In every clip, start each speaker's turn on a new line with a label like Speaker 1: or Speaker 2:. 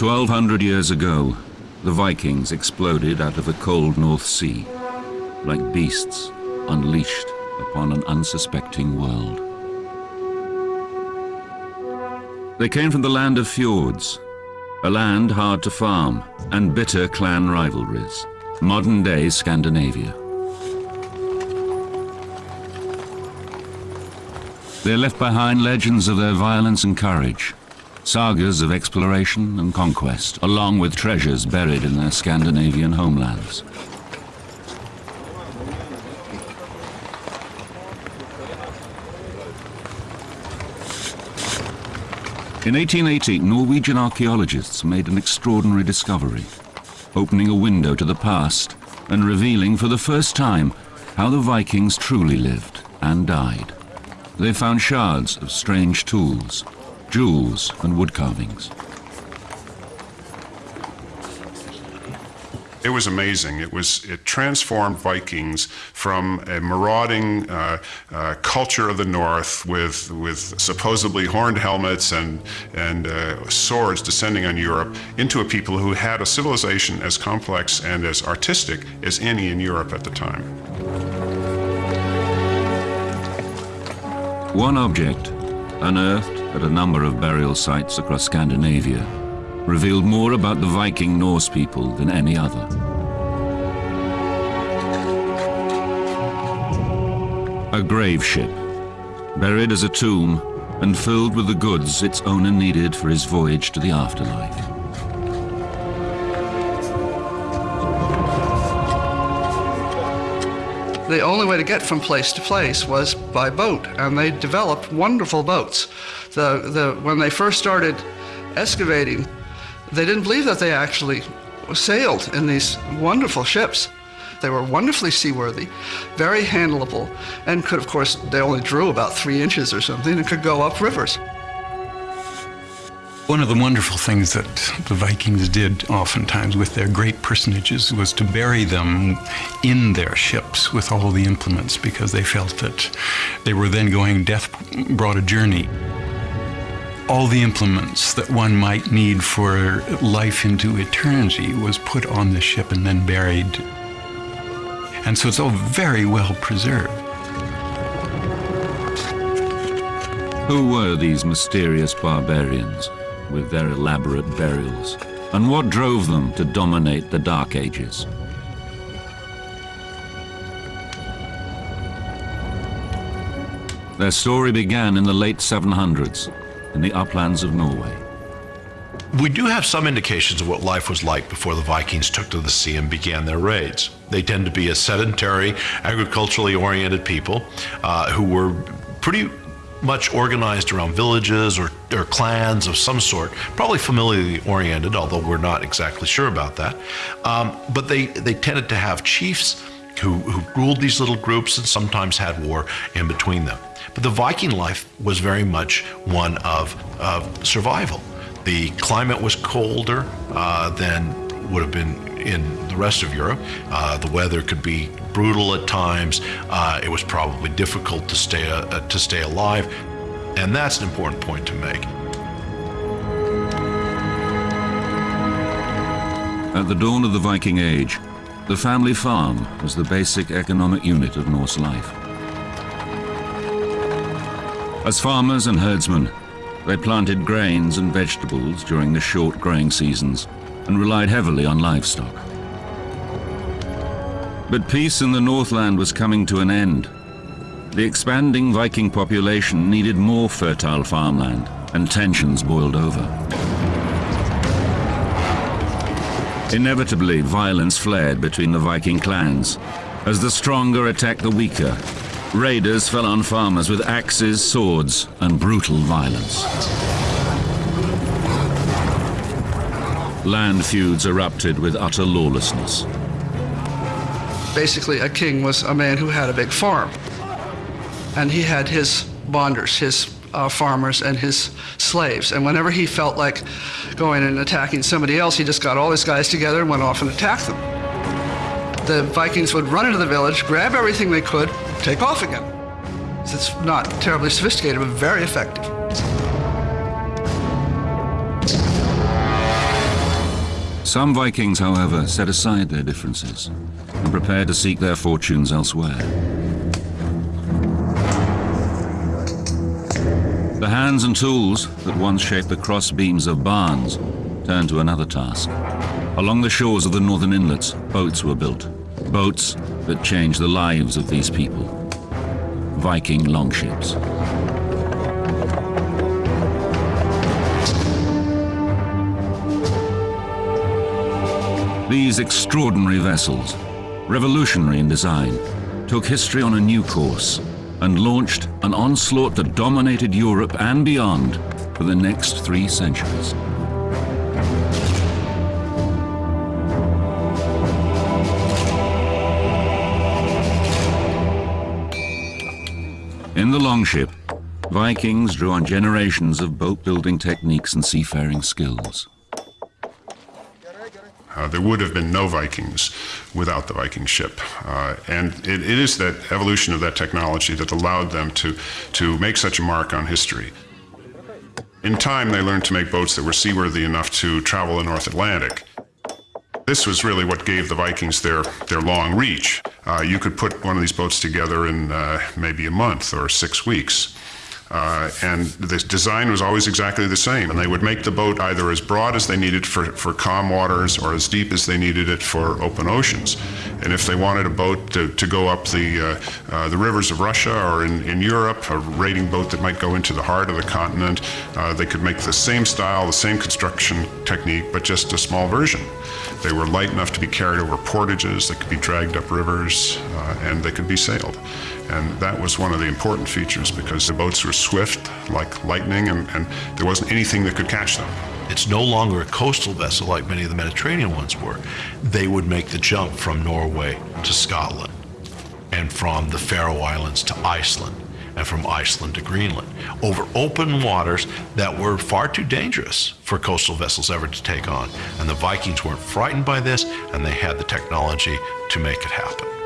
Speaker 1: 1200 years ago, the Vikings exploded out of the cold North Sea, like beasts unleashed upon an unsuspecting world. They came from the land of fjords, a land hard to farm and bitter clan rivalries, modern-day Scandinavia. They left behind legends of their violence and courage, sagas of exploration and conquest, along with treasures buried in their Scandinavian homelands. In 1880, Norwegian archaeologists made an extraordinary discovery, opening a window to the past and revealing for the first time how the Vikings truly lived and died. They found shards of strange tools, jewels and wood carvings.
Speaker 2: It was amazing. It was it transformed Vikings from a marauding uh, uh, culture of the north with with supposedly horned helmets and and uh, swords descending on Europe into a people who had a civilization as complex and as artistic as any in Europe at the time.
Speaker 1: One object, unearthed at a number of burial sites across Scandinavia, revealed more about the Viking Norse people than any other. A grave ship, buried as a tomb and filled with the goods its owner needed for his voyage to the afterlife.
Speaker 3: the only way to get from place to place was by boat, and they developed wonderful boats. The, the, when they first started excavating, they didn't believe that they actually sailed in these wonderful ships. They were wonderfully seaworthy, very handleable, and could, of course, they only drew about three inches or something and could go up rivers.
Speaker 4: One of the wonderful things that the Vikings did oftentimes with their great personages was to bury them in their ships with all the implements because they felt that they were then going death brought a journey. All the implements that one might need for life into eternity was put on the ship and then buried. And so it's all very well preserved.
Speaker 1: Who were these mysterious barbarians? with their elaborate burials, and what drove them to dominate the Dark Ages. Their story began in the late 700s in the uplands of Norway.
Speaker 5: We do have some indications of what life was like before the Vikings took to the sea and began their raids. They tend to be a sedentary, agriculturally oriented people uh, who were pretty much organized around villages or, or clans of some sort, probably familiarly oriented, although we're not exactly sure about that. Um, but they, they tended to have chiefs who, who ruled these little groups and sometimes had war in between them. But the Viking life was very much one of, of survival. The climate was colder uh, than would have been in the rest of Europe. Uh, the weather could be brutal at times. Uh, it was probably difficult to stay uh, to stay alive, and that's an important point to make.
Speaker 1: At the dawn of the Viking Age, the family farm was the basic economic unit of Norse life. As farmers and herdsmen, they planted grains and vegetables during the short growing seasons and relied heavily on livestock. But peace in the Northland was coming to an end. The expanding Viking population needed more fertile farmland, and tensions boiled over. Inevitably, violence flared between the Viking clans. As the stronger attacked the weaker, raiders fell on farmers with axes, swords, and brutal violence. Land feuds erupted with utter lawlessness.
Speaker 3: Basically, a king was a man who had a big farm. And he had his bonders, his uh, farmers, and his slaves. And whenever he felt like going and attacking somebody else, he just got all his guys together and went off and attacked them. The Vikings would run into the village, grab everything they could, take off again. It's not terribly sophisticated, but very effective.
Speaker 1: Some Vikings, however, set aside their differences and prepared to seek their fortunes elsewhere. The hands and tools that once shaped the cross beams of barns turned to another task. Along the shores of the northern inlets, boats were built. Boats that changed the lives of these people. Viking longships. These extraordinary vessels, revolutionary in design, took history on a new course and launched an onslaught that dominated Europe and beyond for the next three centuries. Longship, Vikings drew on generations of boat-building techniques and seafaring skills.
Speaker 2: Uh, there would have been no Vikings without the Viking ship. Uh, and it, it is that evolution of that technology that allowed them to, to make such a mark on history. In time, they learned to make boats that were seaworthy enough to travel the North Atlantic. This was really what gave the Vikings their, their long reach. Uh, you could put one of these boats together in uh, maybe a month or six weeks. Uh, and the design was always exactly the same. And they would make the boat either as broad as they needed for, for calm waters or as deep as they needed it for open oceans. And if they wanted a boat to, to go up the, uh, uh, the rivers of Russia or in, in Europe, a raiding boat that might go into the heart of the continent, uh, they could make the same style, the same construction technique, but just a small version. They were light enough to be carried over portages, they could be dragged up rivers, uh, and they could be sailed. And that was one of the important features because the boats were swift like lightning and, and there wasn't anything that could catch them.
Speaker 5: It's no longer a coastal vessel like many of the Mediterranean ones were. They would make the jump from Norway to Scotland and from the Faroe Islands to Iceland and from Iceland to Greenland over open waters that were far too dangerous for coastal vessels ever to take on. And the Vikings weren't frightened by this and they had the technology to make it happen.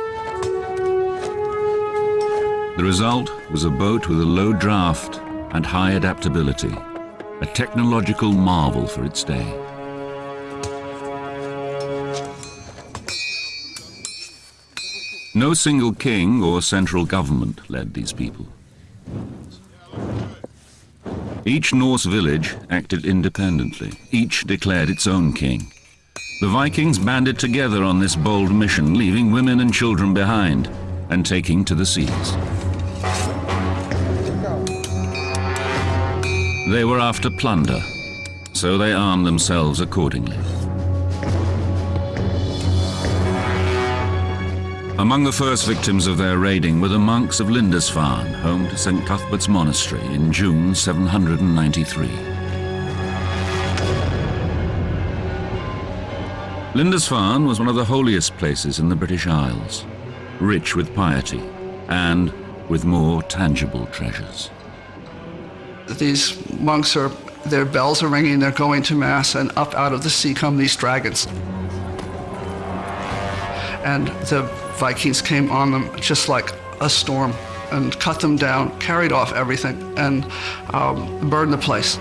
Speaker 1: The result was a boat with a low draft and high adaptability, a technological marvel for its day. No single king or central government led these people. Each Norse village acted independently. Each declared its own king. The Vikings banded together on this bold mission, leaving women and children behind and taking to the seas. They were after plunder, so they armed themselves accordingly. Among the first victims of their raiding were the monks of Lindisfarne, home to St. Cuthbert's Monastery in June 793. Lindisfarne was one of the holiest places in the British Isles, rich with piety and with more tangible treasures.
Speaker 3: These monks are, their bells are ringing, they're going to Mass, and up out of the sea come these dragons. And the Vikings came on them just like a storm and cut them down, carried off everything, and um, burned the place.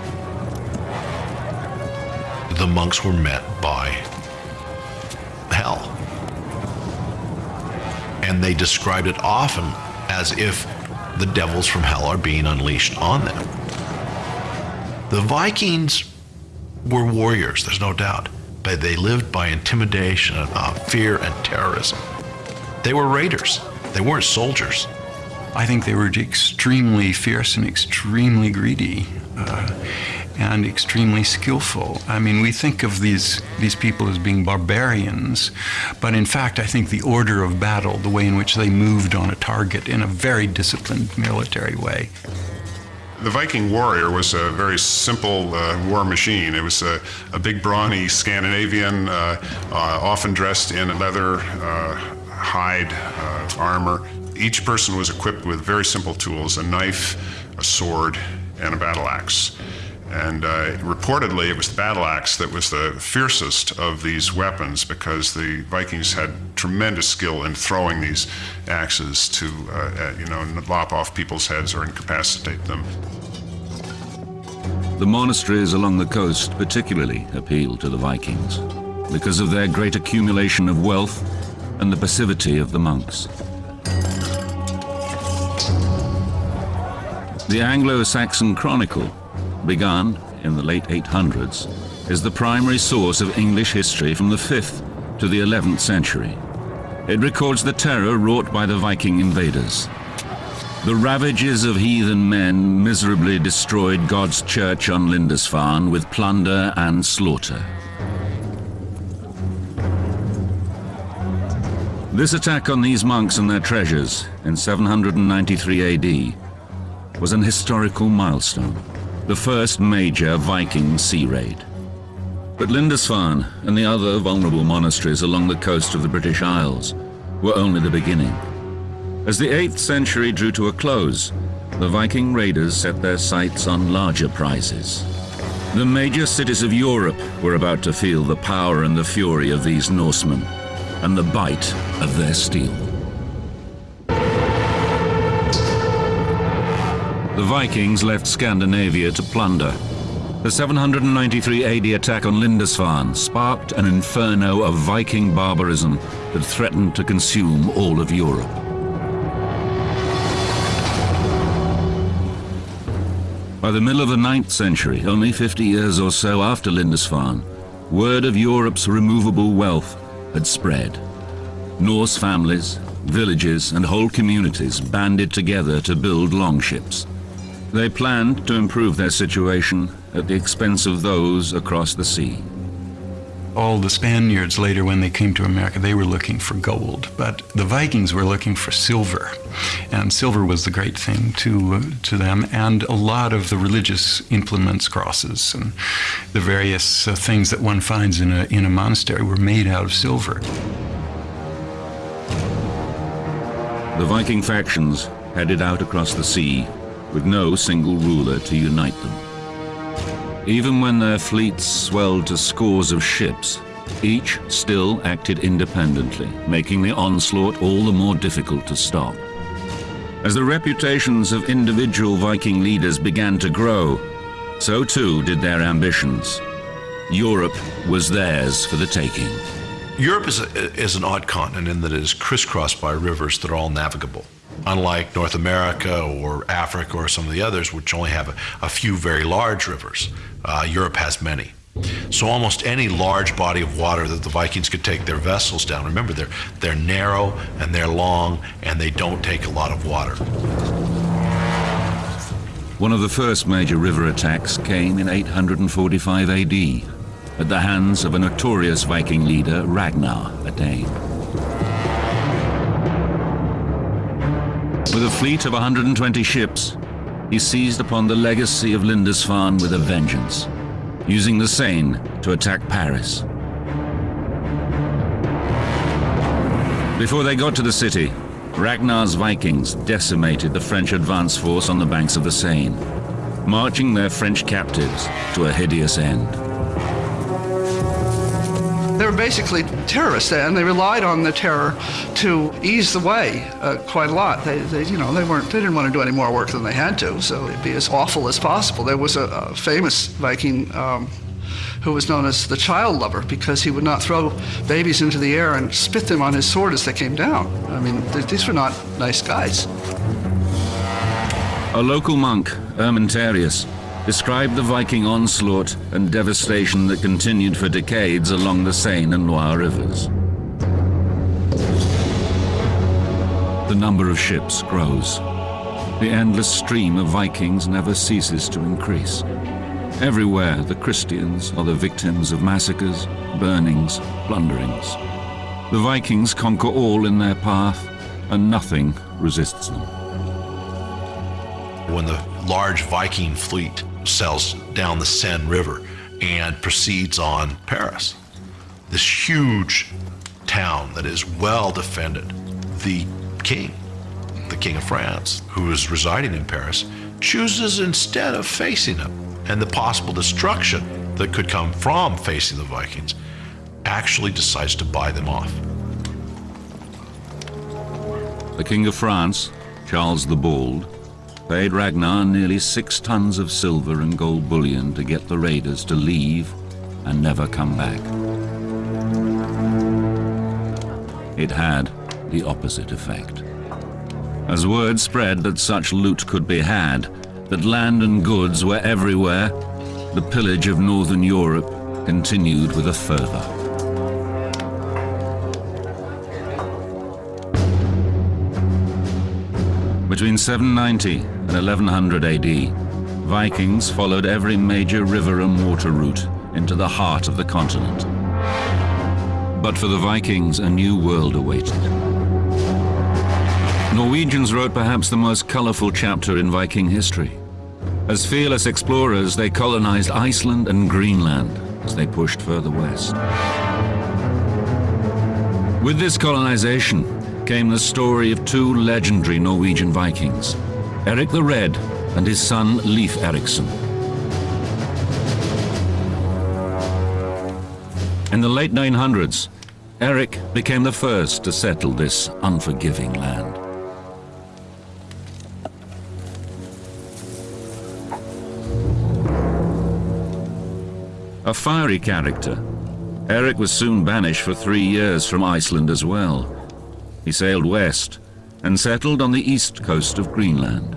Speaker 5: The monks were met by hell. And they described it often as if the devils from hell are being unleashed on them. The Vikings were warriors, there's no doubt, but they lived by intimidation, uh, fear, and terrorism. They were raiders, they weren't soldiers.
Speaker 4: I think they were extremely fierce and extremely greedy. Uh, and extremely skillful. I mean, we think of these, these people as being barbarians, but in fact, I think the order of battle, the way in which they moved on a target in a very disciplined military way.
Speaker 2: The Viking warrior was a very simple uh, war machine. It was a, a big, brawny Scandinavian, uh, uh, often dressed in leather, uh, hide, uh, armor. Each person was equipped with very simple tools, a knife, a sword, and a battle axe. And uh, reportedly, it was the battle axe that was the fiercest of these weapons because the Vikings had tremendous skill in throwing these axes to, uh, you know, lop off people's heads or incapacitate them.
Speaker 1: The monasteries along the coast particularly appealed to the Vikings. because of their great accumulation of wealth and the passivity of the monks. The Anglo-Saxon Chronicle, begun in the late 800s, is the primary source of English history from the 5th to the 11th century. It records the terror wrought by the Viking invaders. The ravages of heathen men miserably destroyed God's church on Lindisfarne with plunder and slaughter. This attack on these monks and their treasures in 793 AD was an historical milestone, the first major Viking sea raid. But Lindisfarne and the other vulnerable monasteries along the coast of the British Isles were only the beginning. As the 8th century drew to a close, the Viking raiders set their sights on larger prizes. The major cities of Europe were about to feel the power and the fury of these Norsemen, and the bite of their steel. The Vikings left Scandinavia to plunder. The 793 AD attack on Lindisfarne sparked an inferno of Viking barbarism that threatened to consume all of Europe. By the middle of the 9th century, only 50 years or so after Lindisfarne, word of Europe's removable wealth had spread. Norse families, villages and whole communities banded together to build longships. They planned to improve their situation at the expense of those across the sea.
Speaker 4: All the Spaniards later, when they came to America, they were looking for gold, but the Vikings were looking for silver, and silver was the great thing to uh, to them. And a lot of the religious implements, crosses, and the various uh, things that one finds in a in a monastery were made out of silver.
Speaker 1: The Viking factions headed out across the sea with no single ruler to unite them. Even when their fleets swelled to scores of ships, each still acted independently, making the onslaught all the more difficult to stop. As the reputations of individual Viking leaders began to grow, so too did their ambitions. Europe was theirs for the taking.
Speaker 5: Europe is, a, is an odd continent in that it is crisscrossed by rivers that are all navigable unlike North America or Africa or some of the others, which only have a, a few very large rivers. Uh, Europe has many. So almost any large body of water that the Vikings could take their vessels down. Remember, they're they're narrow and they're long and they don't take a lot of water.
Speaker 1: One of the first major river attacks came in 845 AD at the hands of a notorious Viking leader, Ragnar, a Dane. With a fleet of 120 ships, he seized upon the legacy of Lindisfarne with a vengeance, using the Seine to attack Paris. Before they got to the city, Ragnar's Vikings decimated the French advance force on the banks of the Seine, marching their French captives to a hideous end.
Speaker 3: They were basically terrorists, and they relied on the terror to ease the way uh, quite a lot. They, they, you know, they weren't, they didn't want to do any more work than they had to, so it'd be as awful as possible. There was a, a famous Viking um, who was known as the child lover because he would not throw babies into the air and spit them on his sword as they came down. I mean, th these were not nice guys.
Speaker 1: A local monk, Ermentarius, described the Viking onslaught and devastation that continued for decades along the Seine and Loire rivers. The number of ships grows. The endless stream of Vikings never ceases to increase. Everywhere, the Christians are the victims of massacres, burnings, plunderings. The Vikings conquer all in their path, and nothing resists them.
Speaker 5: When the large Viking fleet sails down the Seine River and proceeds on Paris. This huge town that is well defended. The king, the king of France, who is residing in Paris, chooses instead of facing them and the possible destruction that could come from facing the Vikings, actually decides to buy them off.
Speaker 1: The King of France, Charles the Bald, paid Ragnar nearly six tons of silver and gold bullion to get the raiders to leave and never come back. It had the opposite effect. As word spread that such loot could be had, that land and goods were everywhere, the pillage of northern Europe continued with a fervour. Between 790 and 1100 AD, Vikings followed every major river and water route into the heart of the continent. But for the Vikings, a new world awaited. Norwegians wrote perhaps the most colorful chapter in Viking history. As fearless explorers, they colonized Iceland and Greenland as they pushed further west. With this colonization came the story of two legendary Norwegian Vikings, Eric the Red and his son Leif Erikson. In the late 900s, Eric became the first to settle this unforgiving land. A fiery character, Eric was soon banished for three years from Iceland as well. He sailed west and settled on the east coast of Greenland.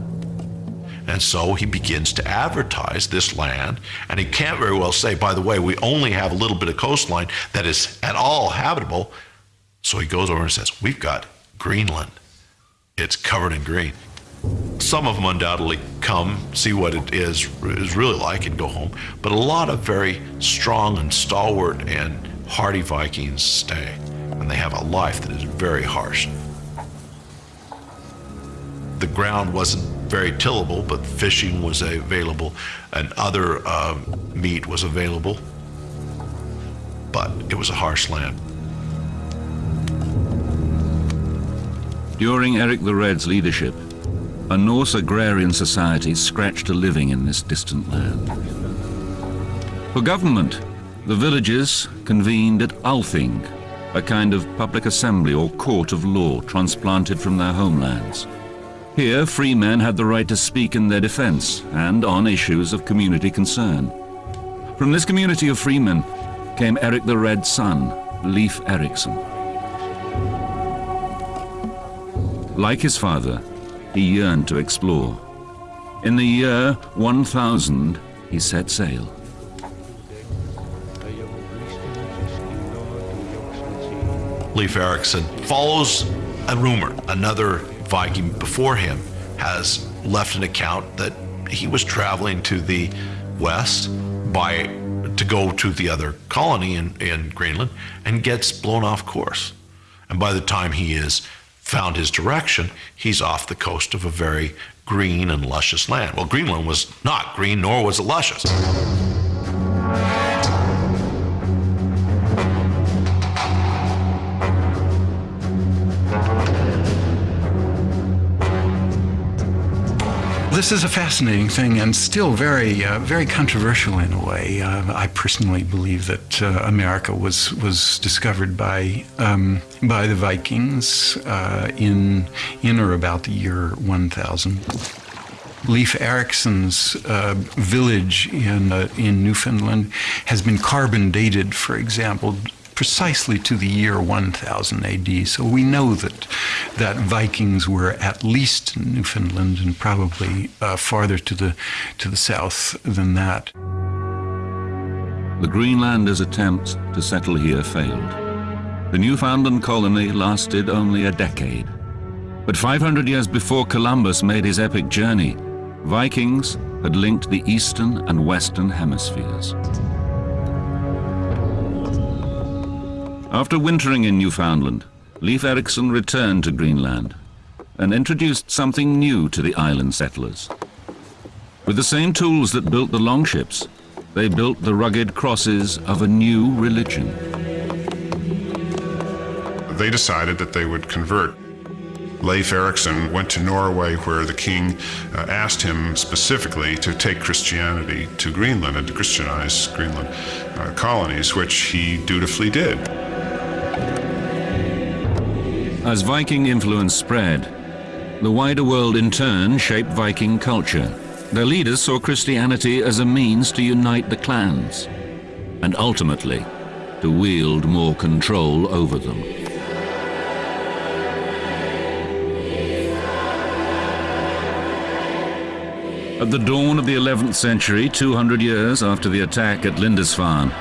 Speaker 5: And so he begins to advertise this land, and he can't very well say, by the way, we only have a little bit of coastline that is at all habitable. So he goes over and says, We've got Greenland. It's covered in green. Some of them undoubtedly come, see what it is, is really like, and go home. But a lot of very strong and stalwart and hardy Vikings stay, and they have a life that is very harsh. The ground wasn't very tillable, but fishing was available, and other uh, meat was available. But it was a harsh land.
Speaker 1: During Eric the Red's leadership, a Norse agrarian society scratched a living in this distant land. For government, the villages convened at Althing, a kind of public assembly or court of law transplanted from their homelands. Here, free men had the right to speak in their defense and on issues of community concern. From this community of freemen came Eric the Red's son, Leif Erikson. Like his father, he yearned to explore. In the year 1000, he set sail.
Speaker 5: Leif Erikson follows a rumor. Another Viking before him has left an account that he was traveling to the west by to go to the other colony in, in Greenland and gets blown off course. And by the time he is found his direction, he's off the coast of a very green and luscious land. Well, Greenland was not green, nor was it luscious.
Speaker 4: This is a fascinating thing and still very, uh, very controversial in a way. Uh, I personally believe that uh, America was was discovered by um, by the Vikings uh, in in or about the year 1000. Leif Erikson's uh, village in uh, in Newfoundland has been carbon dated, for example, precisely to the year 1000 AD. So we know that that Vikings were at least in Newfoundland and probably uh, farther to the to the south than that.
Speaker 1: The Greenlanders' attempts to settle here failed. The Newfoundland colony lasted only a decade. But 500 years before Columbus made his epic journey, Vikings had linked the eastern and western hemispheres. After wintering in Newfoundland, Leif Erikson returned to Greenland and introduced something new to the island settlers. With the same tools that built the longships, they built the rugged crosses of a new religion.
Speaker 2: They decided that they would convert. Leif Erikson went to Norway where the king uh, asked him specifically to take Christianity to Greenland and to Christianize Greenland uh, colonies, which he dutifully did.
Speaker 1: As Viking influence spread, the wider world in turn shaped Viking culture. Their leaders saw Christianity as a means to unite the clans and ultimately to wield more control over them. At the dawn of the 11th century, 200 years after the attack at Lindisfarne,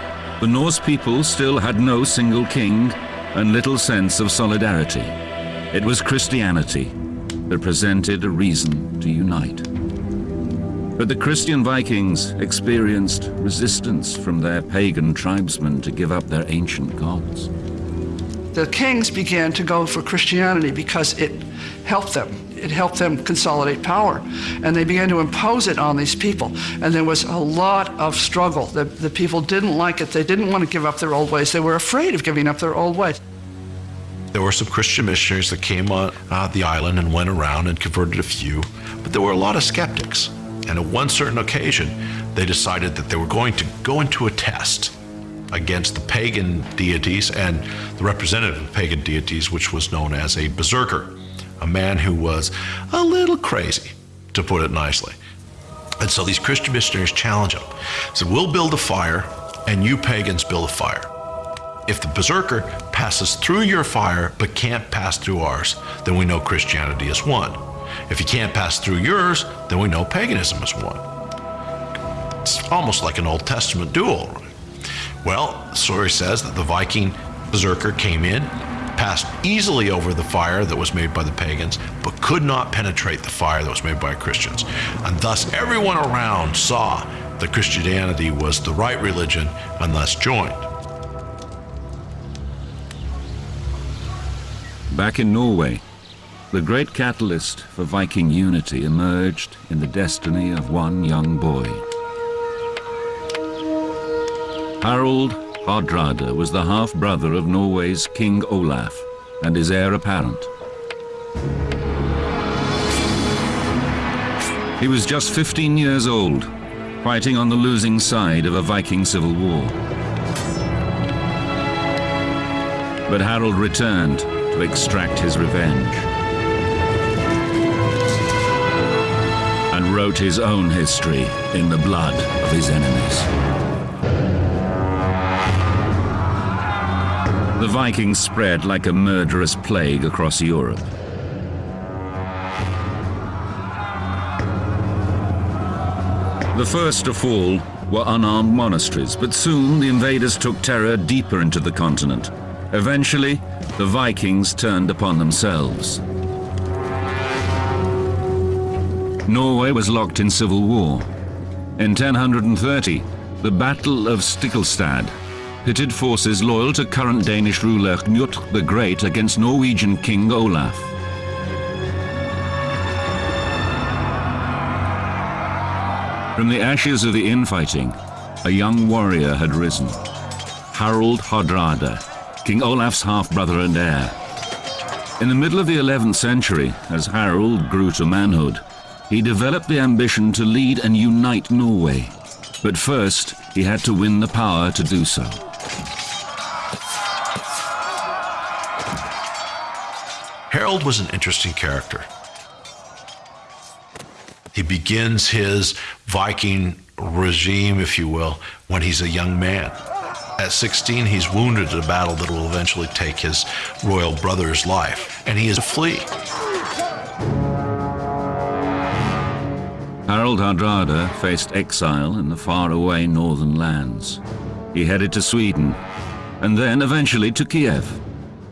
Speaker 1: the Norse people still had no single king and little sense of solidarity. It was Christianity that presented a reason to unite. But the Christian Vikings experienced resistance from their pagan tribesmen to give up their ancient gods.
Speaker 3: The kings began to go for Christianity because it helped them. It helped them consolidate power. And they began to impose it on these people. And there was a lot of struggle. The, the people didn't like it. They didn't want to give up their old ways. They were afraid of giving up their old ways.
Speaker 5: There were some Christian missionaries that came on uh, the island and went around and converted a few, but there were a lot of skeptics. And at one certain occasion, they decided that they were going to go into a test against the pagan deities and the representative of pagan deities, which was known as a berserker, a man who was a little crazy, to put it nicely. And so these Christian missionaries challenge him. Said, We'll build a fire, and you pagans build a fire. If the berserker passes through your fire but can't pass through ours, then we know Christianity is won. If he can't pass through yours, then we know paganism is won. It's almost like an Old Testament duel. Well, the story says that the Viking berserker came in, passed easily over the fire that was made by the pagans, but could not penetrate the fire that was made by Christians. And thus everyone around saw that Christianity was the right religion and thus joined.
Speaker 1: Back in Norway, the great catalyst for Viking unity emerged in the destiny of one young boy. Harald Hardrada was the half-brother of Norway's King Olaf and his heir apparent. He was just 15 years old, fighting on the losing side of a Viking civil war. But Harald returned to extract his revenge. And wrote his own history in the blood of his enemies. The Vikings spread like a murderous plague across Europe. The first to fall were unarmed monasteries, but soon the invaders took terror deeper into the continent. Eventually, the Vikings turned upon themselves. Norway was locked in civil war. In 1030, the Battle of Stiklestad pitted forces loyal to current Danish ruler Knut the Great against Norwegian King Olaf. From the ashes of the infighting, a young warrior had risen. Harald Hardrada, King Olaf's half-brother and heir. In the middle of the 11th century, as Harald grew to manhood, he developed the ambition to lead and unite Norway. But first, he had to win the power to do so.
Speaker 5: Harold was an interesting character. He begins his Viking regime, if you will, when he's a young man. At 16, he's wounded in a battle that will eventually take his royal brother's life, and he is to flee.
Speaker 1: Harald Hardrada faced exile in the faraway northern lands. He headed to Sweden, and then eventually to Kiev,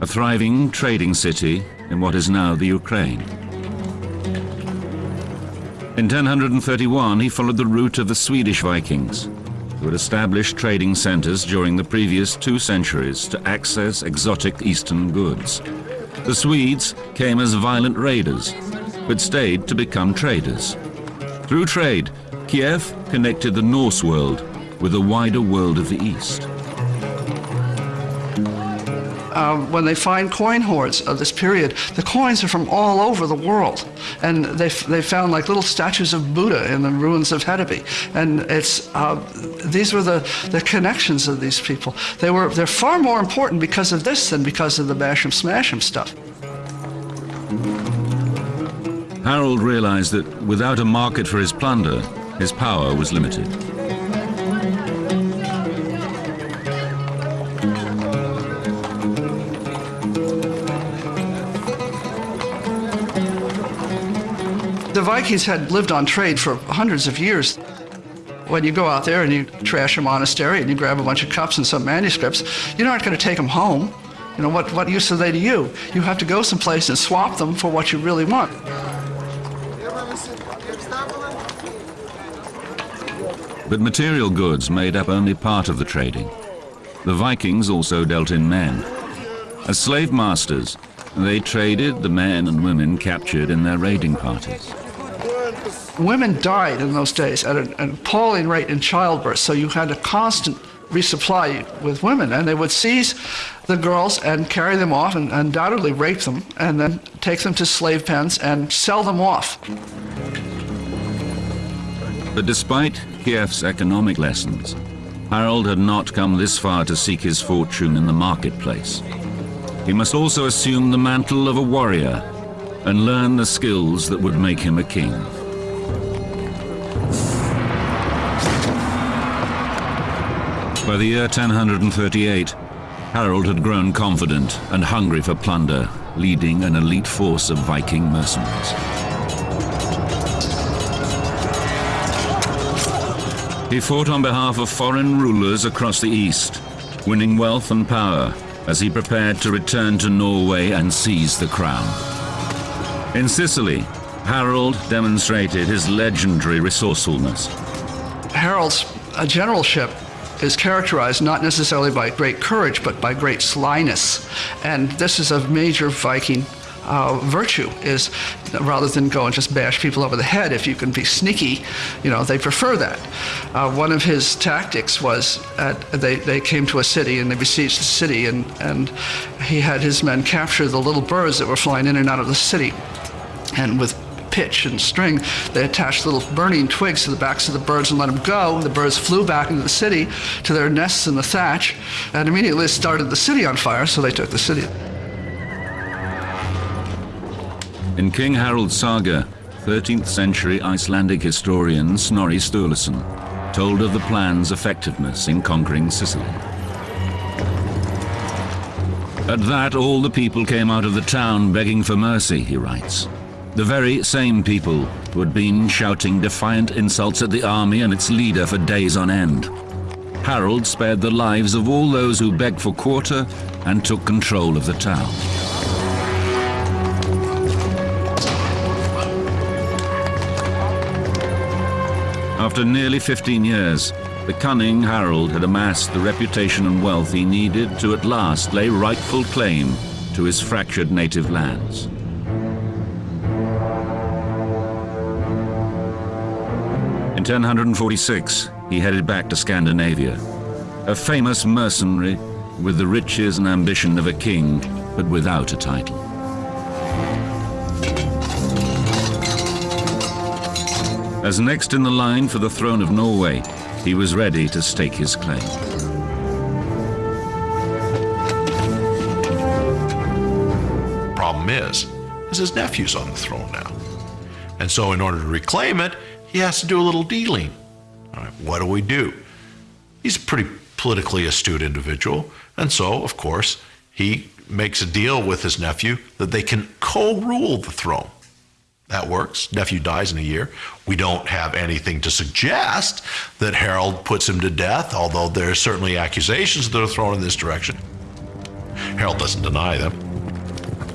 Speaker 1: a thriving trading city in what is now the Ukraine. In 1031, he followed the route of the Swedish Vikings, who had established trading centers during the previous two centuries to access exotic eastern goods. The Swedes came as violent raiders, but stayed to become traders. Through trade, Kiev connected the Norse world with the wider world of the East.
Speaker 3: Um, when they find coin hoards of this period, the coins are from all over the world. And they, they found like little statues of Buddha in the ruins of Hedeby. And it's, uh, these were the, the connections of these people. They were, they're far more important because of this than because of the bash 'em smash 'em stuff.
Speaker 1: Harold realized that without a market for his plunder, his power was limited.
Speaker 3: Vikings had lived on trade for hundreds of years. When you go out there and you trash a monastery and you grab a bunch of cups and some manuscripts, you're not going to take them home. You know, what, what use are they to you? You have to go someplace and swap them for what you really want.
Speaker 1: But material goods made up only part of the trading. The Vikings also dealt in men. As slave masters, they traded the men and women captured in their raiding parties.
Speaker 3: Women died in those days at an, an appalling rate in childbirth, so you had a constant resupply with women, and they would seize the girls and carry them off and undoubtedly rape them, and then take them to slave pens and sell them off.
Speaker 1: But despite Kiev's economic lessons, Harold had not come this far to seek his fortune in the marketplace. He must also assume the mantle of a warrior and learn the skills that would make him a king. By the year 1038, Harold had grown confident and hungry for plunder, leading an elite force of Viking mercenaries. He fought on behalf of foreign rulers across the east, winning wealth and power as he prepared to return to Norway and seize the crown. In Sicily, Harold demonstrated his legendary resourcefulness.
Speaker 3: Harold's generalship is characterized not necessarily by great courage, but by great slyness. And this is a major Viking uh, virtue is rather than go and just bash people over the head, if you can be sneaky, you know, they prefer that. Uh, one of his tactics was at, they, they came to a city and they besieged the city, and, and he had his men capture the little birds that were flying in and out of the city. And with pitch and string, they attached little burning twigs to the backs of the birds and let them go. The birds flew back into the city to their nests in the thatch and immediately started the city on fire, so they took the city.
Speaker 1: In King Harold's saga, 13th century Icelandic historian Snorri Sturluson told of the plan's effectiveness in conquering Sicily. At that, all the people came out of the town begging for mercy, he writes. The very same people who had been shouting defiant insults at the army and its leader for days on end. Harold spared the lives of all those who begged for quarter and took control of the town. After nearly 15 years, the cunning Harold had amassed the reputation and wealth he needed to at last lay rightful claim to his fractured native lands. 1046, he headed back to Scandinavia, a famous mercenary with the riches and ambition of a king, but without a title. As next in the line for the throne of Norway, he was ready to stake his claim.
Speaker 5: Problem is, is his nephew's on the throne now. And so in order to reclaim it, he has to do a little dealing. What do we do? He's a pretty politically astute individual, and so, of course, he makes a deal with his nephew that they can co-rule the throne. That works. Nephew dies in a year. We don't have anything to suggest that Harold puts him to death, although there are certainly accusations that are thrown in this direction. Harold doesn't deny them.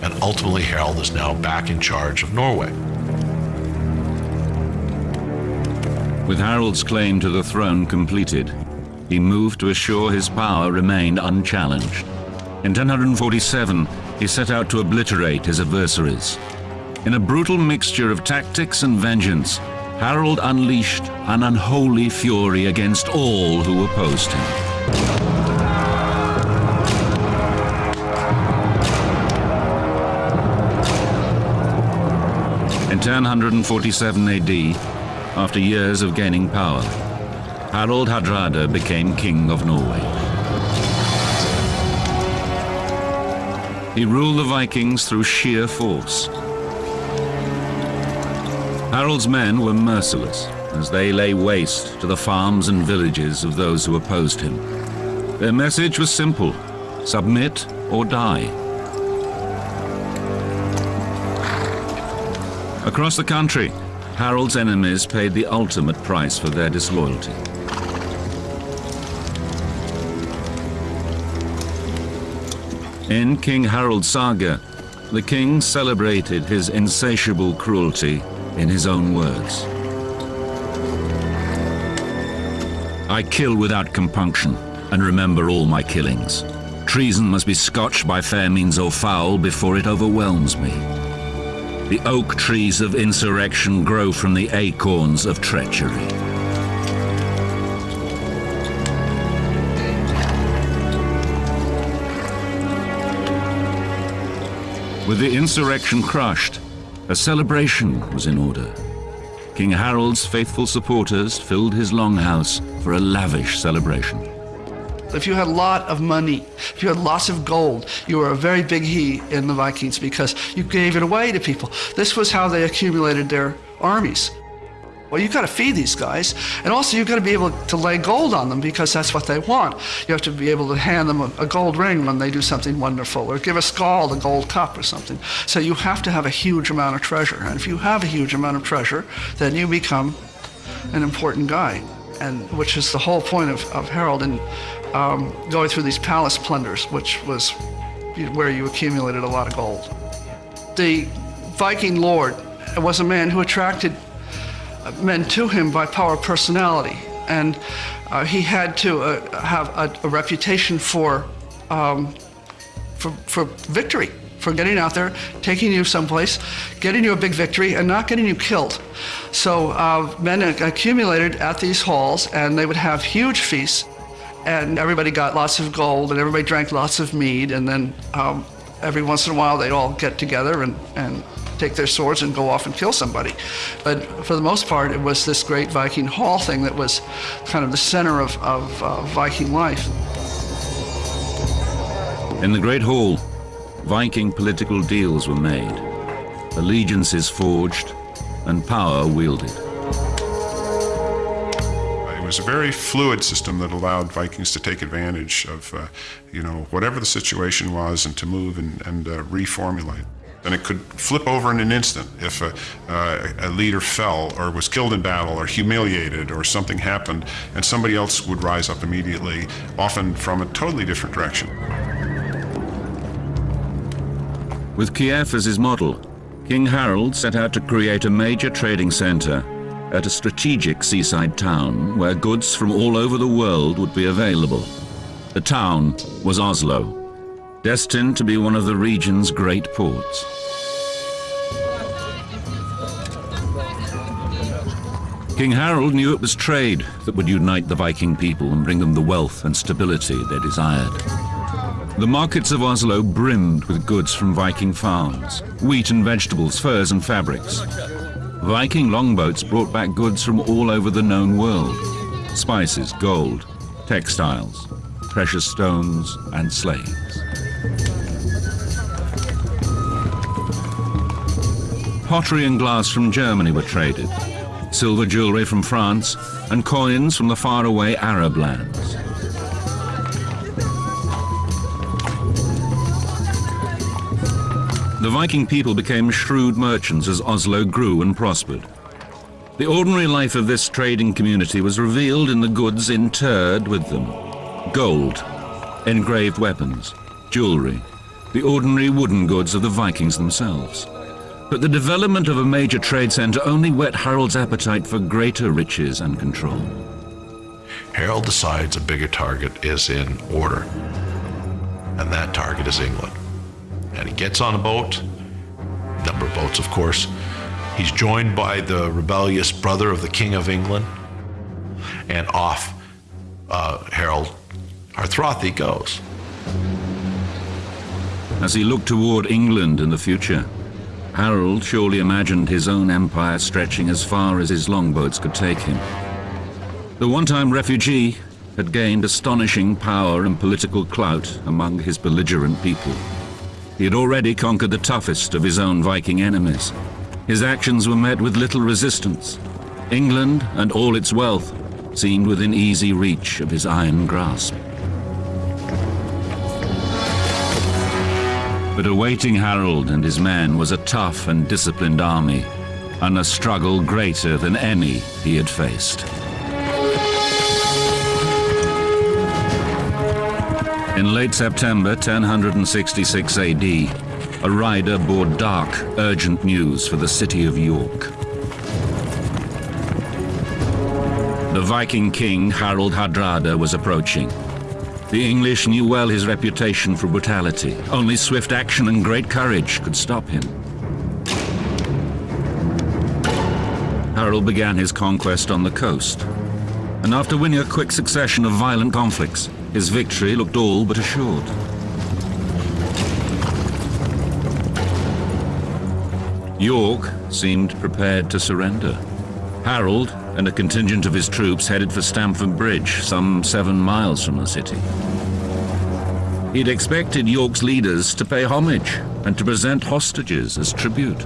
Speaker 5: And ultimately, Harold is now back in charge of Norway.
Speaker 1: With Harold's claim to the throne completed, he moved to assure his power remained unchallenged. In 1047, he set out to obliterate his adversaries. In a brutal mixture of tactics and vengeance, Harold unleashed an unholy fury against all who opposed him. In 1047 AD, after years of gaining power, Harald Hardrada became king of Norway. He ruled the Vikings through sheer force. Harald's men were merciless as they lay waste to the farms and villages of those who opposed him. Their message was simple, submit or die. Across the country, Harold's enemies paid the ultimate price for their disloyalty. In King Harold's saga, the king celebrated his insatiable cruelty in his own words. I kill without compunction and remember all my killings. Treason must be scotched by fair means or foul before it overwhelms me. The oak trees of insurrection grow from the acorns of treachery. With the insurrection crushed, a celebration was in order. King Harold's faithful supporters filled his longhouse for a lavish celebration.
Speaker 3: If you had a lot of money, if you had lots of gold, you were a very big he in the Vikings because you gave it away to people. This was how they accumulated their armies. Well, you've got to feed these guys, and also you've got to be able to lay gold on them because that's what they want. You have to be able to hand them a, a gold ring when they do something wonderful, or give a skald a gold cup or something. So you have to have a huge amount of treasure, and if you have a huge amount of treasure, then you become an important guy, and which is the whole point of, of Harold and um, going through these palace plunders, which was where you accumulated a lot of gold. The Viking lord was a man who attracted men to him by power of personality. And uh, he had to uh, have a, a, reputation for, um, for, for victory, for getting out there, taking you someplace, getting you a big victory, and not getting you killed. So uh, men accumulated at these halls, and they would have huge feasts, and everybody got lots of gold, and everybody drank lots of mead, and then um, every once in a while they'd all get together and, and take their swords and go off and kill somebody. But for the most part, it was this great Viking hall thing that was kind of the center of, of uh, Viking life.
Speaker 1: In the Great Hall, Viking political deals were made, allegiances forged, and power wielded.
Speaker 2: Was a very fluid system that allowed Vikings to take advantage of, uh, you know, whatever the situation was and to move and, and uh, reformulate. And it could flip over in an instant if a, uh, a, leader fell or was killed in battle or humiliated or something happened, and somebody else would rise up immediately, often from a totally different direction.
Speaker 1: With Kiev as his model, King Harold set out to create a major trading center at a strategic seaside town where goods from all over the world would be available. The town was Oslo, destined to be one of the region's great ports. King Harold knew it was trade that would unite the Viking people and bring them the wealth and stability they desired. The markets of Oslo brimmed with goods from Viking farms, wheat and vegetables, furs and fabrics. Viking longboats brought back goods from all over the known world, spices, gold, textiles, precious stones and slaves. Pottery and glass from Germany were traded, silver jewelry from France, and coins from the faraway Arab lands. The Viking people became shrewd merchants as Oslo grew and prospered. The ordinary life of this trading community was revealed in the goods interred with them. Gold, engraved weapons, jewelry, the ordinary wooden goods of the Vikings themselves. But the development of a major trade center only whet Harold's appetite for greater riches and control.
Speaker 5: Harold decides a bigger target is in order, and that target is England. And he gets on a boat, number of boats, of course. He's joined by the rebellious brother of the King of England, and off uh, Harold Harthrothi goes.
Speaker 1: As he looked toward England in the future, Harold surely imagined his own empire stretching as far as his longboats could take him. The one-time refugee had gained astonishing power and political clout among his belligerent people. He had already conquered the toughest of his own Viking enemies. His actions were met with little resistance. England and all its wealth seemed within easy reach of his iron grasp. But awaiting Harold and his men was a tough and disciplined army, and a struggle greater than any he had faced. In late September 1066 AD, a rider bore dark, urgent news for the city of York. The Viking king Harald Hardrada was approaching. The English knew well his reputation for brutality. Only swift action and great courage could stop him. Harald began his conquest on the coast. And after winning a quick succession of violent conflicts, his victory looked all but assured. York seemed prepared to surrender. Harold and a contingent of his troops headed for Stamford Bridge, some seven miles from the city. He'd expected York's leaders to pay homage and to present hostages as tribute.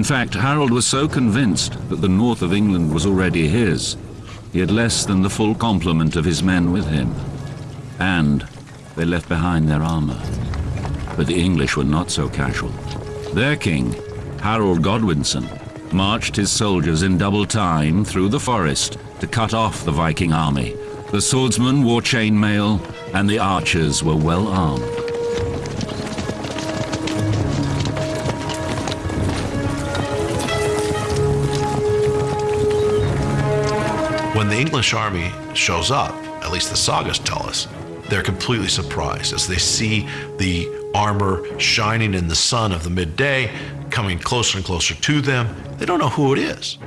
Speaker 1: In fact, Harold was so convinced that the north of England was already his, he had less than the full complement of his men with him. And they left behind their armor. But the English were not so casual. Their king, Harold Godwinson, marched his soldiers in double time through the forest to cut off the Viking army. The swordsmen wore chainmail, and the archers were well armed.
Speaker 5: English army shows up, at least the sagas tell us, they're completely surprised as they see the armor shining in the sun of the midday, coming closer and closer to them. They don't know who it is.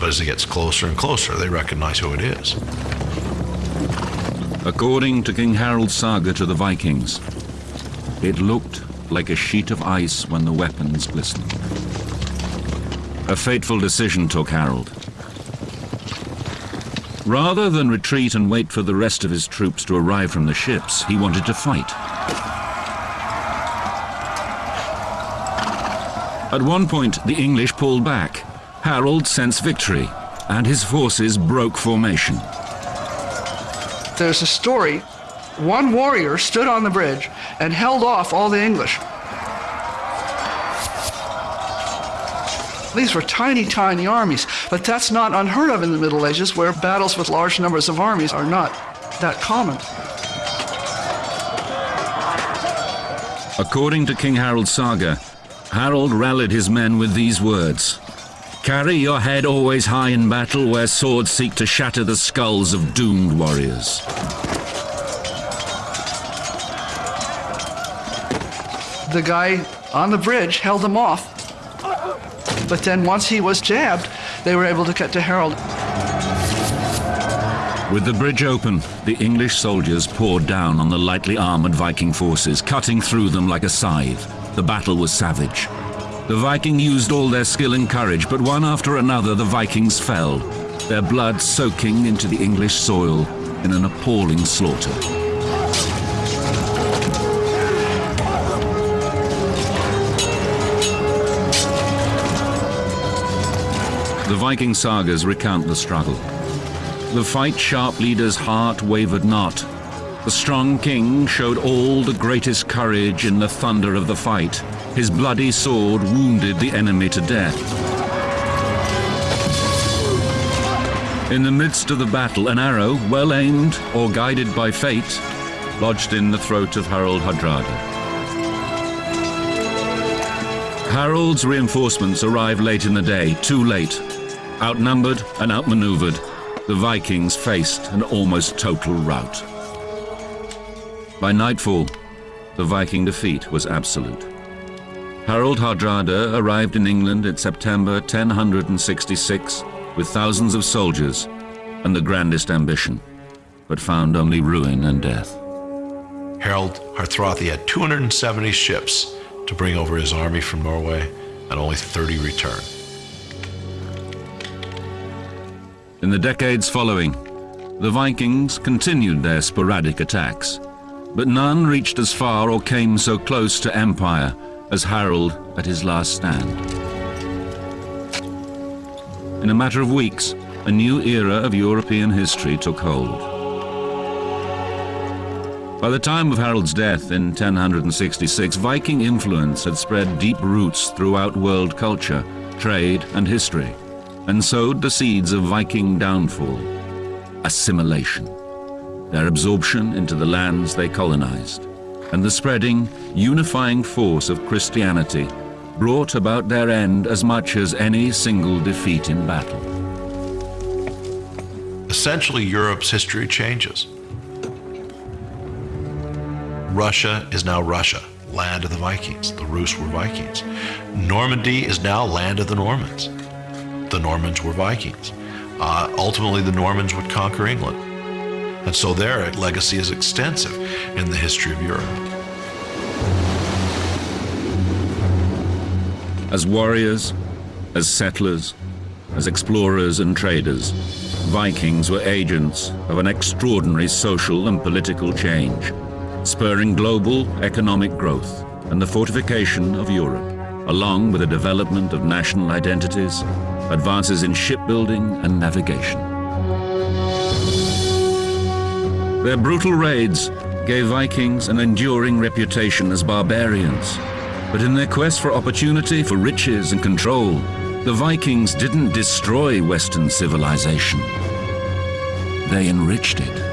Speaker 5: But as it gets closer and closer, they recognize who it is.
Speaker 1: According to King Harold's saga to the Vikings, it looked like a sheet of ice when the weapons glistened. A fateful decision took Harold. Rather than retreat and wait for the rest of his troops to arrive from the ships, he wanted to fight. At one point, the English pulled back. Harold sensed victory, and his forces broke formation.
Speaker 3: There's a story. One warrior stood on the bridge and held off all the English. These were tiny, tiny armies, but that's not unheard of in the Middle Ages, where battles with large numbers of armies are not that common.
Speaker 1: According to King Harold's saga, Harold rallied his men with these words Carry your head always high in battle, where swords seek to shatter the skulls of doomed warriors.
Speaker 3: The guy on the bridge held them off, but then once he was jabbed, they were able to get to Harold.
Speaker 1: With the bridge open, the English soldiers poured down on the lightly armored Viking forces, cutting through them like a scythe. The battle was savage. The Viking used all their skill and courage, but one after another the Vikings fell, their blood soaking into the English soil in an appalling slaughter. The Viking sagas recount the struggle. The fight sharp leader's heart wavered not. The strong king showed all the greatest courage in the thunder of the fight. His bloody sword wounded the enemy to death. In the midst of the battle, an arrow, well aimed or guided by fate, lodged in the throat of Harold Hardrada. Harold's reinforcements arrive late in the day, too late. Outnumbered and outmaneuvered, the Vikings faced an almost total rout. By nightfall, the Viking defeat was absolute. Harold Hardrada arrived in England in September 1066 with thousands of soldiers and the grandest ambition, but found only ruin and death.
Speaker 5: Harold Hardrada had 270 ships to bring over his army from Norway, and only 30 returned.
Speaker 1: In the decades following, the Vikings continued their sporadic attacks, but none reached as far or came so close to empire as Harold at his last stand. In a matter of weeks, a new era of European history took hold. By the time of Harold's death in 1066, Viking influence had spread deep roots throughout world culture, trade, and history, and sowed the seeds of Viking downfall, assimilation, their absorption into the lands they colonized, and the spreading, unifying force of Christianity brought about their end as much as any single defeat in battle.
Speaker 5: Essentially, Europe's history changes. Russia is now Russia, land of the Vikings. The Rus were Vikings. Normandy is now land of the Normans. The Normans were Vikings. Uh, ultimately, the Normans would conquer England. And so their legacy is extensive in the history of Europe.
Speaker 1: As warriors, as settlers, as explorers and traders, Vikings were agents of an extraordinary social and political change spurring global economic growth and the fortification of Europe, along with the development of national identities, advances in shipbuilding and navigation. Their brutal raids gave Vikings an enduring reputation as barbarians, but in their quest for opportunity, for riches and control, the Vikings didn't destroy Western civilization. They enriched it.